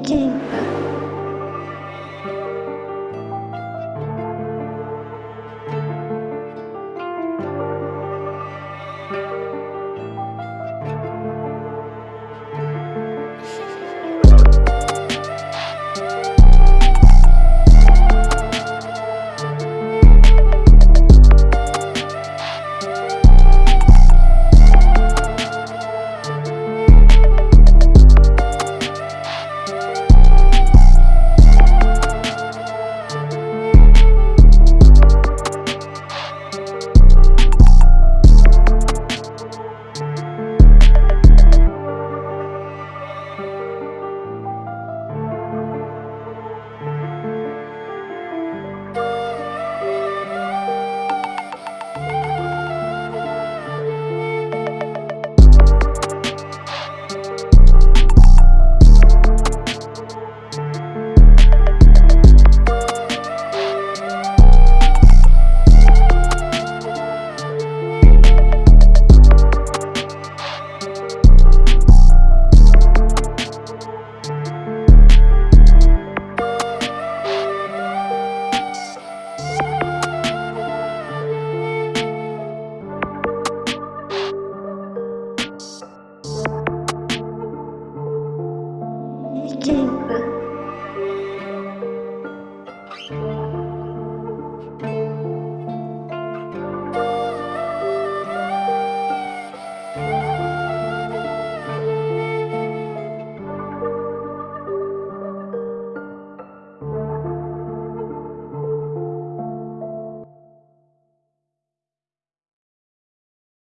King. Jingle.